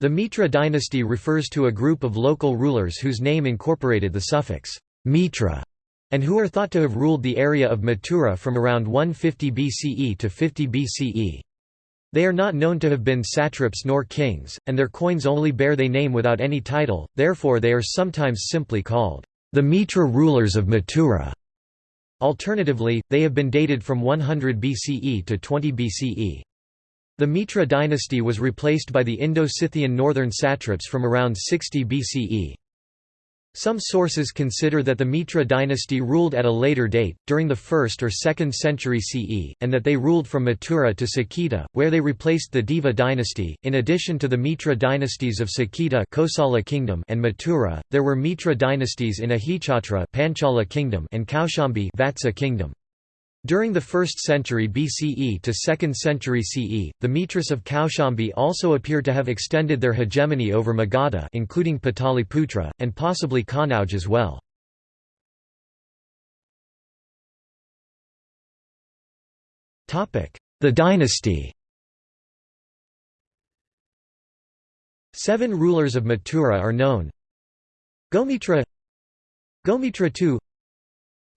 The Mitra dynasty refers to a group of local rulers whose name incorporated the suffix Mitra, and who are thought to have ruled the area of Mathura from around 150 BCE to 50 BCE. They are not known to have been satraps nor kings, and their coins only bear their name without any title, therefore they are sometimes simply called the Mitra rulers of Mathura. Alternatively, they have been dated from 100 BCE to 20 BCE. The Mitra dynasty was replaced by the Indo-Scythian northern satraps from around 60 BCE. Some sources consider that the Mitra dynasty ruled at a later date, during the 1st or 2nd century CE, and that they ruled from Mathura to Saketa, where they replaced the Deva dynasty. In addition to the Mitra dynasties of Saketa Kosala kingdom and Mathura, there were Mitra dynasties in Ahichatra Panchala kingdom and Kaushambi Vatsa kingdom. During the 1st century BCE to 2nd century CE, the Mitras of Kaushambi also appear to have extended their hegemony over Magadha including Pataliputra, and possibly Kanauj as well. The dynasty Seven rulers of Mathura are known Gomitra Gomitra II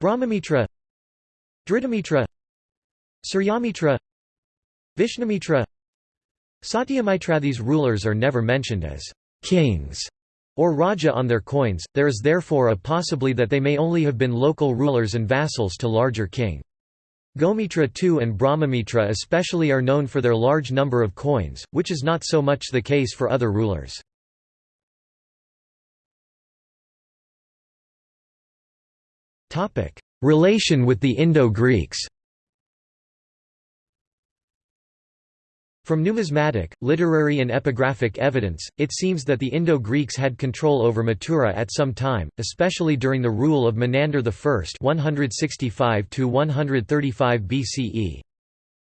Brahmamitra Dhritamitra Suryamitra Vishnumitra Satyamitra These rulers are never mentioned as kings or raja on their coins, there is therefore a possibly that they may only have been local rulers and vassals to larger king. Gomitra II and Brahmamitra especially are known for their large number of coins, which is not so much the case for other rulers. Relation with the Indo-Greeks From numismatic, literary and epigraphic evidence, it seems that the Indo-Greeks had control over Mathura at some time, especially during the rule of Menander I 165 BCE.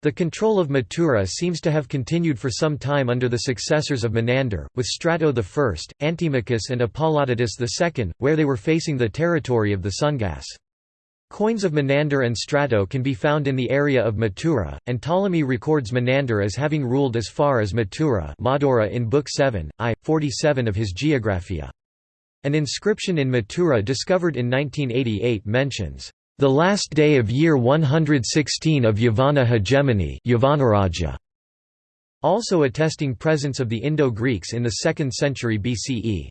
The control of Mathura seems to have continued for some time under the successors of Menander, with Strato I, Antimachus and Apollodotus II, where they were facing the territory of the Sungas. Coins of Menander and Strato can be found in the area of Mathura, and Ptolemy records Menander as having ruled as far as Mathura Madura in Book 7, I. 47 of his Geographia. An inscription in Mathura discovered in 1988 mentions, "...the last day of year 116 of Yavana hegemony also attesting presence of the Indo-Greeks in the 2nd century BCE.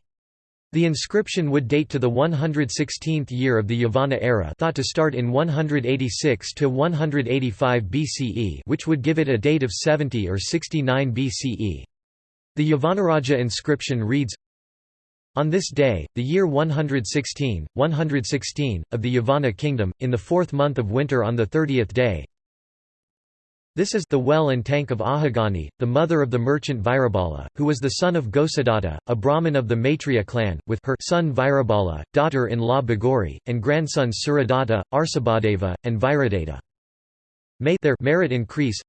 The inscription would date to the 116th year of the Yavana era thought to start in 186 to 185 BCE which would give it a date of 70 or 69 BCE. The Yavanaraja inscription reads, on this day, the year 116, 116, of the Yavana kingdom, in the fourth month of winter on the thirtieth day, this is the well and tank of Ahagani, the mother of the merchant Virabala, who was the son of Gosadatta, a Brahmin of the Maitreya clan, with her son Virabala, daughter-in-law Bagori, and grandsons Suradatta, Arsabhadeva, and Viradatta. May their merit increase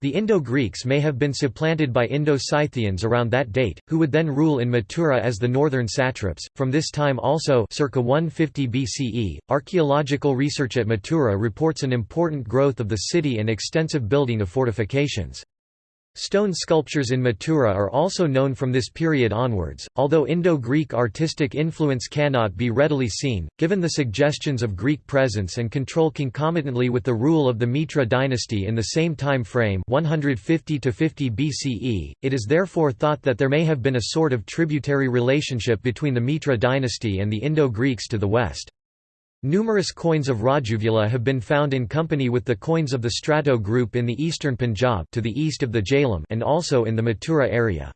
the Indo-Greeks may have been supplanted by Indo-Scythians around that date, who would then rule in Mathura as the northern satraps. From this time also, circa 150 BCE, archaeological research at Mathura reports an important growth of the city and extensive building of fortifications. Stone sculptures in Mathura are also known from this period onwards, although Indo-Greek artistic influence cannot be readily seen, given the suggestions of Greek presence and control concomitantly with the rule of the Mitra dynasty in the same time frame 150 to 50 BCE. It is therefore thought that there may have been a sort of tributary relationship between the Mitra dynasty and the Indo-Greeks to the west. Numerous coins of Rajuvula have been found in company with the coins of the Strato group in the eastern Punjab to the east of the Jhelum and also in the Mathura area.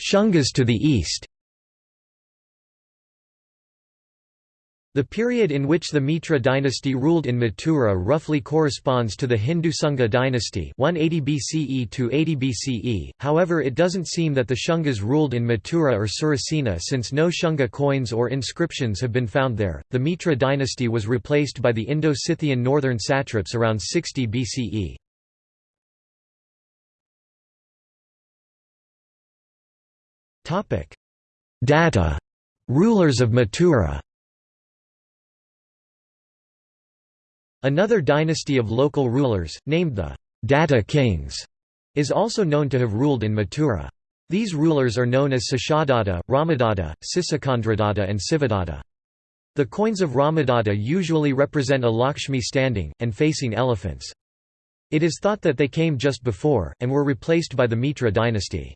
Shungas to the east The period in which the Mitra dynasty ruled in Mathura roughly corresponds to the Hindu Sunga dynasty 180 BCE to 80 BCE, however it doesn't seem that the Shungas ruled in Mathura or Surasena since no Shunga coins or inscriptions have been found there. The Mitra dynasty was replaced by the Indo-Scythian northern satraps around 60 BCE. Datta. rulers of Mathura Another dynasty of local rulers, named the Datta kings, is also known to have ruled in Mathura. These rulers are known as Sashadatta, Ramadatta, Sisakandradata and Sivadatta. The coins of Ramadatta usually represent a Lakshmi standing, and facing elephants. It is thought that they came just before, and were replaced by the Mitra dynasty.